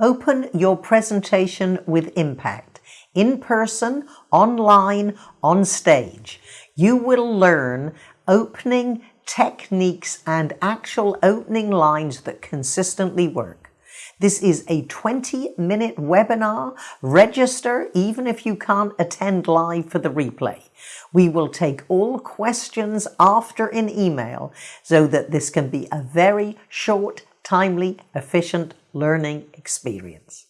Open your presentation with impact, in person, online, on stage. You will learn opening techniques and actual opening lines that consistently work. This is a 20 minute webinar. Register even if you can't attend live for the replay. We will take all questions after an email so that this can be a very short, timely, efficient learning experience.